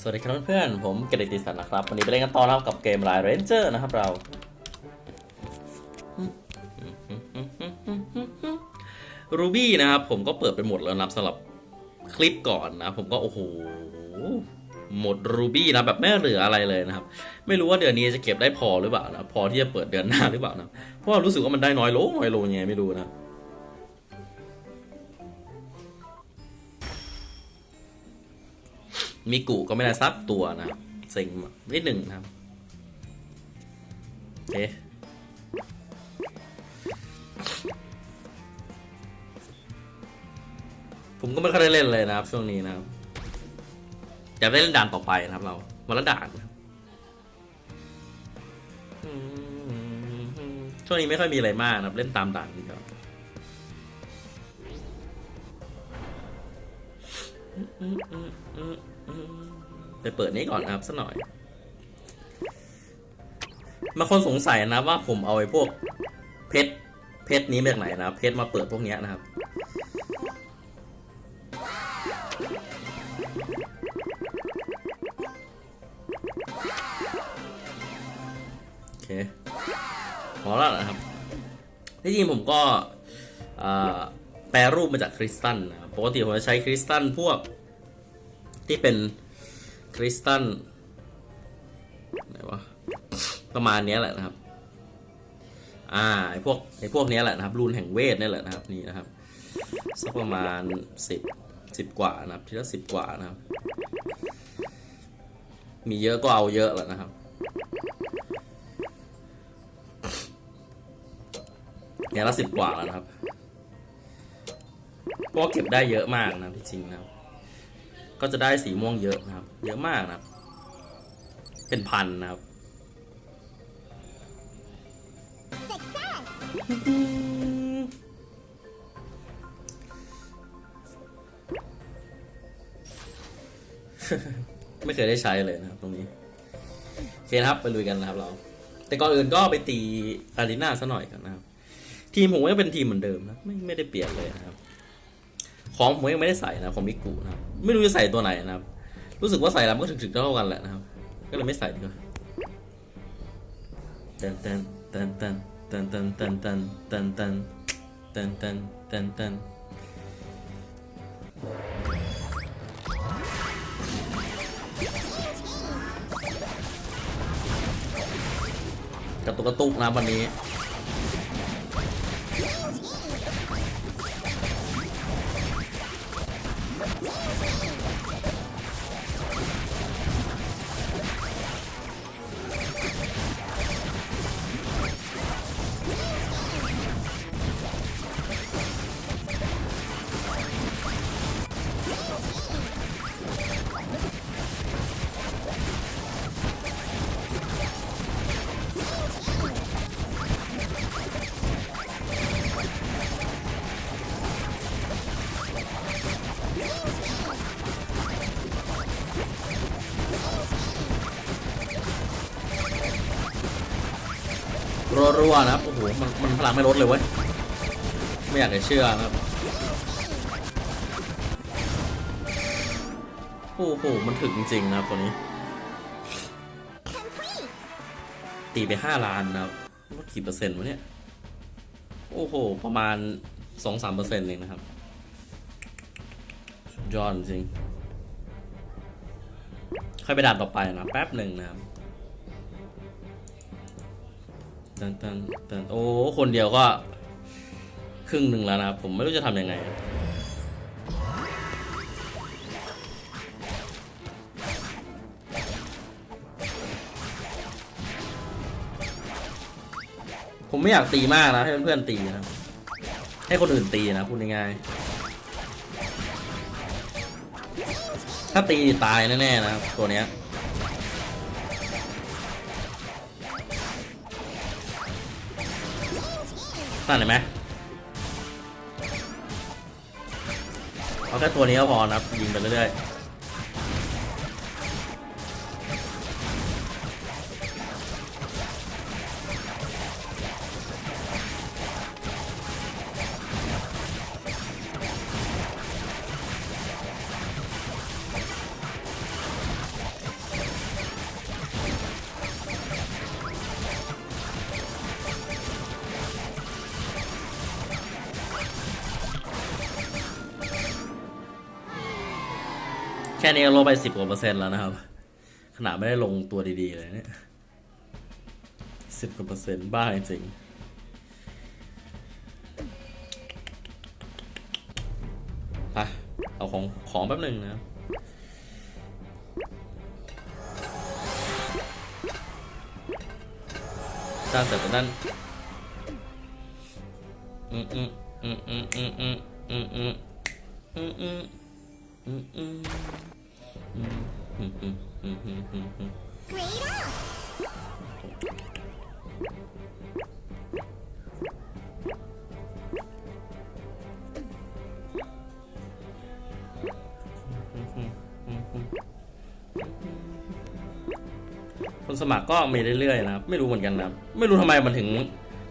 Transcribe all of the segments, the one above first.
สวัสดีครับเพื่อนๆ ผมเกรติสันนะครับ วันนี้ไปเล่นกันต่อนะครับกับเกม LINE Ranger นะครับเรา ruby นะครับ ผมก็เปิดไปหมดแล้วนะสำหรับคลิปก่อนนะ ผมก็โอ้โห หมด ruby นะแบบไม่เหลืออะไรเลยนะครับ ไม่รู้ว่าเดือนนี้จะเก็บได้พอหรือเปล่านะ พอที่จะเปิดเดือนหน้าหรือเปล่านะ เพราะรู้สึกว่ามันได้น้อยลงน้อยลงยังไงไม่รู้นะ มีกุก็ไม่ได้ซับตัวนะเซ็งนิดหนึ่งนะครับโอเคผมก็ไม่ค่อยได้เล่นเลยนะครับ ช่วงนี้นะครับอยากได้เล่นด่านต่อไปนะครับ เราวันละด่านช่วงนี้ไม่ค่อยมีอะไรมากนะครับ เล่นตามด่านดีกว่า ไปเปิดนี้ก่อนนะครับสักหน่อยบางคนสงสัยนะว่าผมเอาไอ้พวกเพชรเพชรนี้มาจากไหนนะเพชรมาเปิดพวกนี้นะครับ โอเคพอแล้วนะครับที่จริงผมก็แปรรูปมาจากคริสตัลนะปกติผมจะใช้คริสตัลพวก ที่เป็นคริสตัลไหนวะประมาณนี้แหละนะครับ อ่าไอพวกไอพวกนี้แหละนะครับ รูนแห่งเวทนี่แหละนะครับนี่นะครับสักประมาณสิบสิบกว่านะครับทีละสิบกว่านะครับ มีเยอะก็เอาเยอะแหละนะครับเนี่ยละสิบกว่าแล้วนะครับเพราะว่าเก็บได้เยอะมากนะที่จริงนะครับ ก็จะได้สีม่วงเยอะนะครับ เยอะมากนะครับ เป็นพันนะครับ ไม่เคยได้ใช้เลยนะครับ ตรงนี้ โอเคนะครับ ไปลุยกันนะครับเรา แต่ก่อนอื่นก็ไปตีอารีนาซะหน่อยกันนะครับ ทีมผมก็เป็นทีมเหมือนเดิมนะ ไม่ไม่ได้เปลี่ยนเลยนะครับ ของผมยังไม่ได้ใส่นะของมิกุนะครับไม่รู้จะใส่ตัวไหนนะครับ รู้สึกว่าใส่แล้วมันก็ถึงๆเท่ากันแหละนะครับ ก็เลยไม่ใส่ดีกว่าเต้นเต้นเต้นเต้นเต้นเต้นเต้นเต้นเต้นเต้นเต้นเต้นเต้นเต้นกระตุกกระตุกนะวันนี้ รัวนะครับ โอ้โห มันมันพลังไม่ลดเลยเว้ย ไม่อยากจะเชื่อนะครับ โอ้โห มันถึงจริงนะครับตัวนี้ ตีไปห้าล้านนะครับว่ากี่เปอร์เซ็นต์วะเนี่ย โอ้โห ประมาณสองสามเปอร์เซ็นต์เองนะครับยอดจริง ค่อยไปด่านต่อไปนะ แป๊บหนึ่งนะครับ ตันตันตันโอ้คนเดียวก็ ครึ่งหนึ่งแล้วนะครับ ผมไม่รู้จะทำยังไงผมไม่อยากตีมากนะ ให้เพื่อนๆตีนะ ให้คนอื่นตีนะพูดง่ายๆถ้าตีตายแน่ๆนะตัวเนี้ย นั่นเห็นไหมเอาแค่ตัวนี้ก็พอนะครับยิงไปเรื่อย แค่นี้ก็ลดไปสิบกว่าเปอร์เซ็นต์แล้วนะครับ ขนาดไม่ได้ลงตัวดีๆเลยเนี่ยสิบกว่าเปอร์เซ็นต์บ้าจริงๆไปเอาของของแป๊บหนึ่งนะครับด้านแต่ด้านอืมอืมอืมอืมอืมอืมอืมอืมอืม คนสมัครก็มีเรื่อยๆนะครับ ไม่รู้เหมือนกันนะครับ ไม่รู้ทำไมมันถึง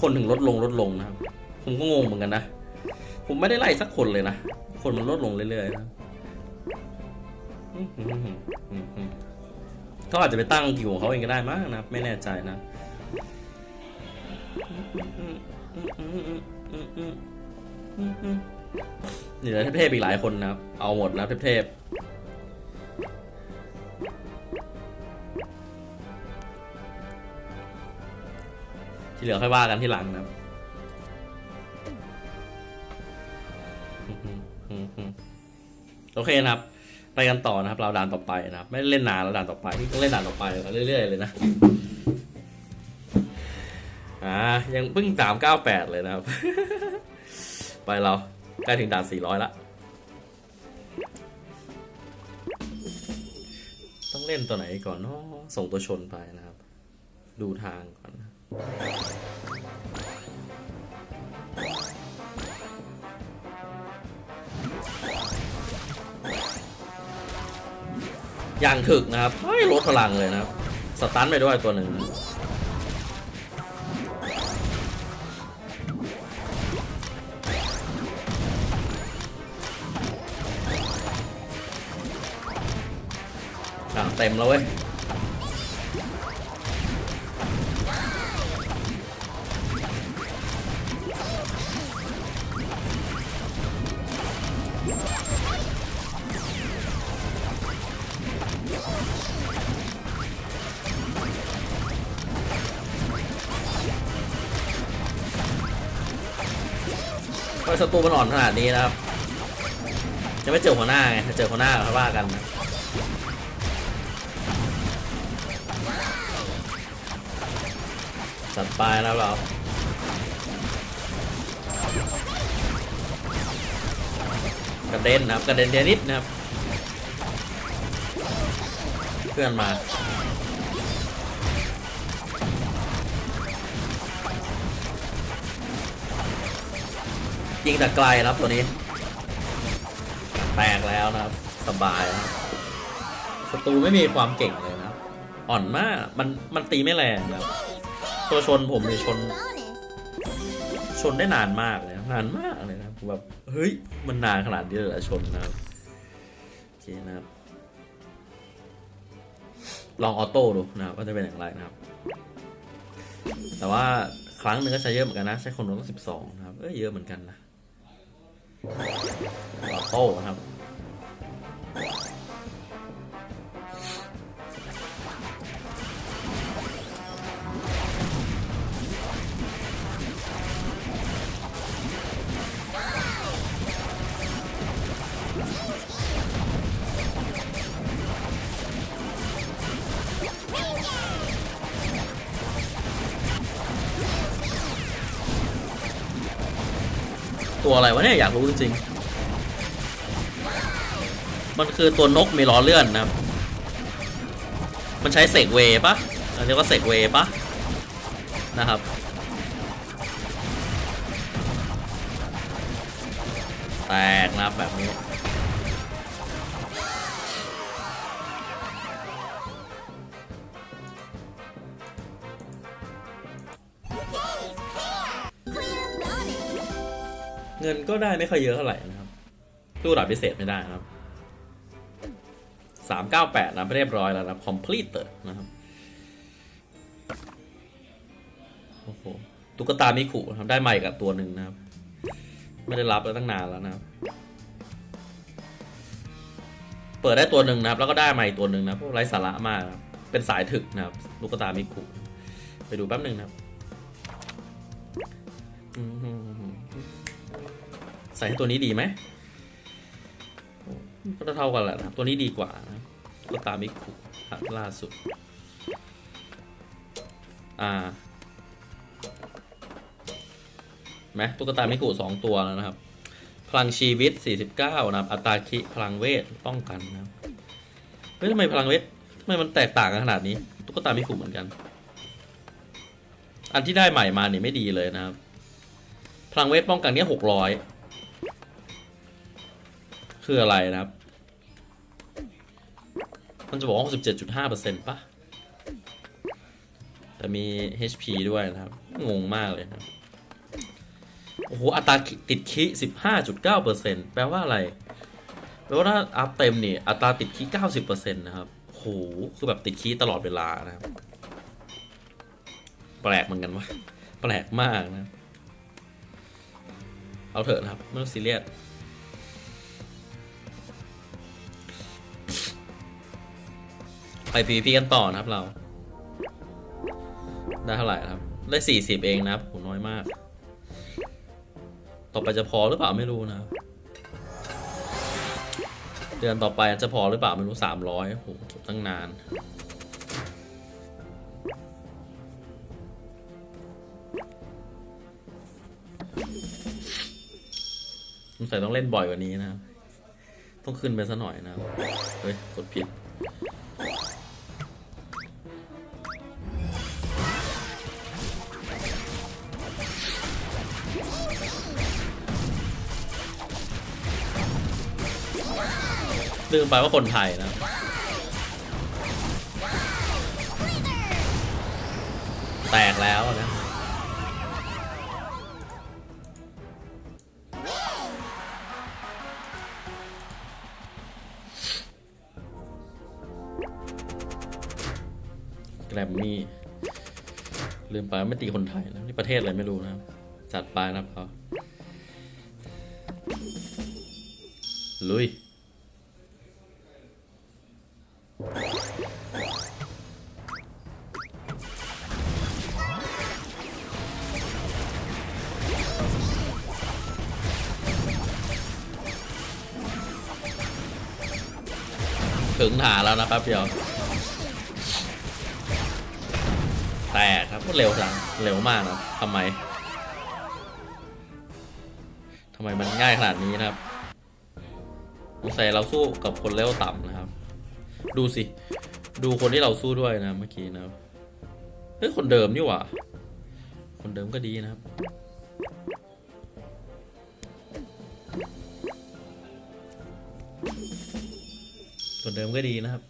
คนถึงลดลงลดลงนะครับ ผมก็งงเหมือนกันนะ ผมไม่ได้ไล่สักคนเลยนะ คนมันลดลงเรื่อยๆนะ เขาอาจจะไปตั้งกิวของเขาเองก็ได้มั้งนะ ไม่แน่ใจนะเหลือเทพๆอีกหลายคนนะครับ เอาหมดนะเทพๆที่เหลือค่อยว่ากันที่หลังนะโอเคนะครับ ไปกันต่อนะครับ เราด่านต่อไปนะครับ ไม่ได้เล่นนานแล้วด่านต่อไปที่ต้องเล่นด่านต่อไปเรื่อยๆเลยนะอ่ายังเพิ่งสามเก้าแปดเลยนะครับ ไปเราใกล้ถึงด่านสี่ร้อยละต้องเล่นตัวไหนก่อนเนาะส่งตัวชนไปนะครับ ดูทางก่อนนะ อย่างถึกนะครับเฮ้ยลดพลังเลยนะครับ สตันไปด้วยตัวหนึ่งอะเต็มแล้วเว้ย เพราะศัตรูมันอ่อนขนาดนี้นะครับจะไม่เจอหัวหน้าไงถ้าเจอหัวหน้าค่อยว่ากันนะจัดไปนะครับเรากระเด็นนะครับกระเด็นเดยวนิดนะครับ เพื่อนมา ยิงแต่ไกลนะครับตัวนี้ แตกแล้วนะครับสบายนะศัตรูไม่มีความเก่งเลยนะอ่อนมากมันมันตีไม่แรงนะครับตัวชนผมเนี่ยชน ชนได้นานมากเลยนานมากเลยนะแบบเฮ้ยมันนานขนาดนี้เลยชนนะครับโอเคนะครับลองออโต้ดูนะครับว่าจะเป็นอย่างไรนะครับ แต่ว่าครั้งหนึ่งก็ใช้เยอะเหมือนกันนะ ใช้คนรู้ก็สิบสองนะครับ เอ้ยเยอะเหมือนกันนะ โต้ครับ ตัวอะไรวะเนี่ยอยากรู้จริงๆมันคือตัวนกมีล้อเลื่อนนะครับ มันใช้เสกเวปะเรียกว่าเสกเวปะนะครับแตกนะแบบนี้ เงินก็ได้ไม่ค่อยเยอะเท่าไหร่นะครับตู้ดับพิเศษไม่ได้นะครับสามเก้าแปดนะเรียบร้อยแล้วนะครับ complete นะครับโอ้โหตุ๊กตามิคุครับได้ใหม่กับตัวหนึ่งนะครับ ไม่ได้รับแล้วตั้งนานแล้วนะครับเปิดได้ตัวหนึ่งนะครับ แล้วก็ได้มาอีกตัวหนึ่งนะพวกไร้สาระมากครับเป็นสายถึกนะครับลูกตามิคุไปดูแป๊บหนึ่งนะครับอืม ใส่ให้ตัวนี้ดีไหมก็เท่ากันแหละนะตัวนี้ดีกว่านะลูกตามิคุล่าสุด อ่าไหมตุ๊กตามิคุสองตัวแล้วนะครับ พลังชีวิต 49 นะครับ อัตราคิพลังเวทป้องกันนะครับเฮ้ยทำไมพลังเวททำไมมันแตกต่างกันขนาดนี้ ตุ๊กตามิคุเหมือนกัน อันที่ได้ใหม่มาเนี่ยไม่ดีเลยนะครับ พลังเวทป้องกันเนี่ย600 คืออะไรนะครับ มันจะบอกว่า 67.5%ป่ะแต่มี HP ด้วยนะครับ งงมากเลยครับ โอ้โห อัตราติดคิ15.9%แปลว่าอะไร แปลว่าถ้าอัพเต็มนี่ อัตราติดคิ90%นะครับโอ้โหคือแบบติดคีตลอดเวลานะครับ แปลกเหมือนกันวะ แปลกมากนะ เอาเถอะนะครับ ไม่ต้องซีเรียส ไป PVP กันต่อนะครับเรา ได้เท่าไหร่ครับ ได้40เองนะครับน้อยมาก ต่อไปจะพอหรือเปล่าไม่รู้นะ เดือนต่อไปจะพอหรือเปล่าไม่รู้300โหตั้งนานสงสัยต้องเล่นบ่อยกว่านี้นะครับต้องขึ้นไปซะหน่อยนะ เฮ้ย กดผิด ลืมไปว่าคนไทยนะแตกแล้วนะแกรมมี่ลืมไปไม่ตีคนไทยแล้วนี่ประเทศอะไรไม่รู้นะจัดไปนะครับเขาลุย ถึงฐานแล้วนะแป๊บเดียวแตกครับเร็วจังเร็วมากนะทำไมทำไมมันง่ายขนาดนี้นะครับสงสัยเราสู้กับคนเลเวต่ำนะครับ ดูสิ ดูคนที่เราสู้ด้วยนะเมื่อกี้นะครับเฮ้ยคนเดิมนี่หว่า คนเดิมก็ดีนะครับ คนเดิมก็ดีนะครับ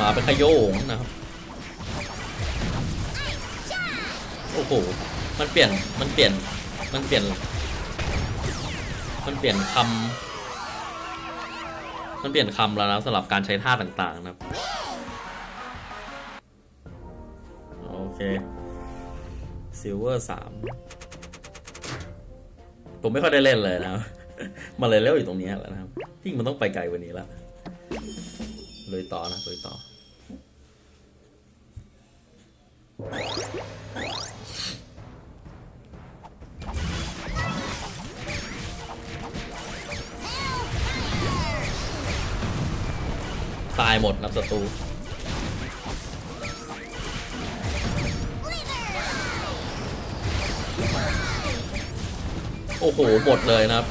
มาเป็นขโยงนะครับ โอ้โห มันเปลี่ยน มันเปลี่ยน มันเปลี่ยน เปลี่ยนคำมันเปลี่ยนคำแล้วนะสำหรับการใช้ท่าต่างๆนะครับ โอเค silver สามผมไม่ค่อยได้เล่นเลยนะมาเลยเล่นอยู่ตรงนี้แล้วนะครับที่มันต้องไปไกลกว่านี้แล้วเลยต่อนะเลยต่อ ตายหมดนับศัตรูโอ้โหหมดเลยนะครับ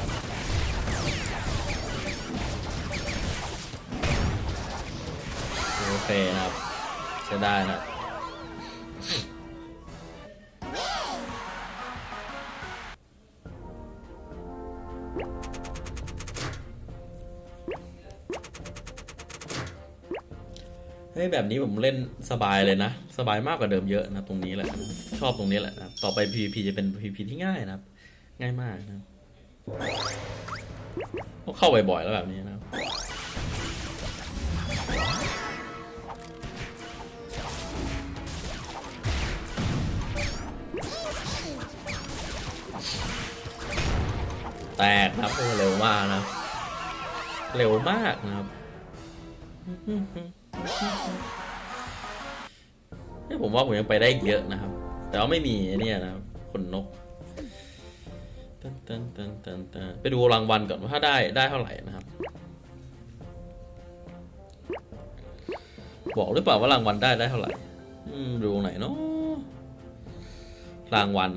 โอเคนะครับใช้ได้นะ ฮ้ยแบบนี้ผมเล่นสบายเลยนะ สบายมากกว่าเดิมเยอะนะตรงนี้แหละ ชอบตรงนี้แหละนะต่อไป PVP จะเป็น PVP ที่ง่ายนะครับ ง่ายมากนะเข้าบ่อยๆแล้วแบบนี้นะแตกนะครับโอ้เร็วมากนะ เร็วมากนะครับ เฮ้ยผมว่าผมยังไปได้เยอะนะครับ แต่ว่าไม่มีเนี่ยนะครับขนนกตันตันตันตันตันไปดูรางวัลก่อนว่าถ้าได้ได้เท่าไหร่นะครับ บอกหรือเปล่าว่ารางวัลได้ได้เท่าไหร่ดูไหนเนาะรางวัล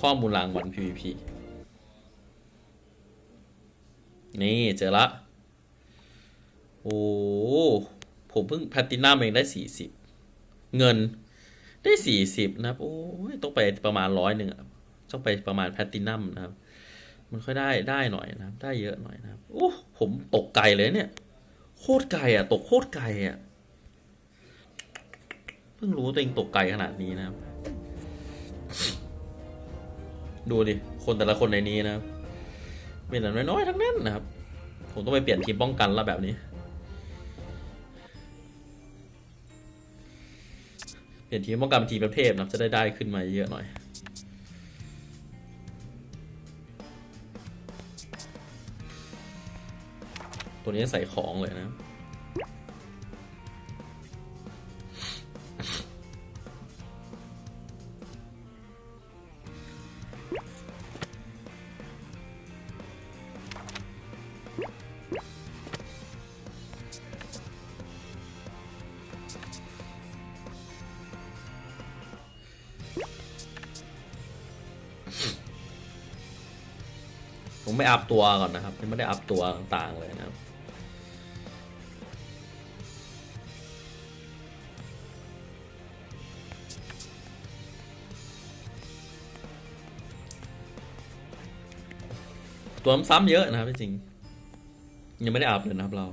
ข้อมูลรางวัล PVP นี่เจอละ โอ้ผมเพิ่งแพลตตินัมเองได้สี่สิบเงินได้สี่สิบนะครับ โอ้ยต้องไปประมาณร้อยหนึ่งอะต้องไปประมาณแพลตตินัมนะครับ มันค่อยได้ได้หน่อยนะครับ ได้เยอะหน่อยนะครับ โอ้ผมตกไกลเลยเนี่ย โคตรไกลอะ ตกโคตรไกลอะเพิ่งรู้ตัวเองตกไกลขนาดนี้นะครับ ดูดิ คนแต่ละคนในนี้นะครับมีแต่น้อยๆทั้งนั้นนะครับ ผมต้องไปเปลี่ยนทีมป้องกันแล้วแบบนี้ เปลี่ยนทีมป้องกันเป็นทีมประเภทนับจะได้ได้ขึ้นมาเยอะหน่อย ตัวนี้ใส่ของเลยนะ ผมไม่อัพตัวก่อนนะครับยังไม่ได้อัพตัวต่างๆเลยนะครับตัวซ้ำๆเยอะนะครับจริงยังไม่ได้อัพเลยนะครับเรา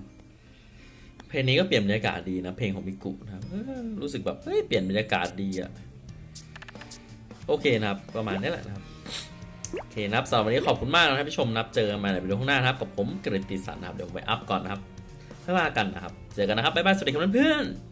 เพลงนี้ก็เปลี่ยนบรรยากาศดีนะ เพลงของมิกุนะครับรู้สึกแบบเฮ้ยเปลี่ยนบรรยากาศดีอะโอเคนะครับ ประมาณนี้แหละนะครับ เคนะครับสำหรับวันนี้ขอบคุณมากนะครับที่ชมนะครับเจอกันใหม่ในวิดีโอข้างหน้านะครับกับผมกฤติสันนะครับเดี๋ยวผมไปอัพก่อนนะครับค่อยว่ากันนะครับ เจอกันนะครับบ๊ายบายสวัสดีครับเพื่อนๆ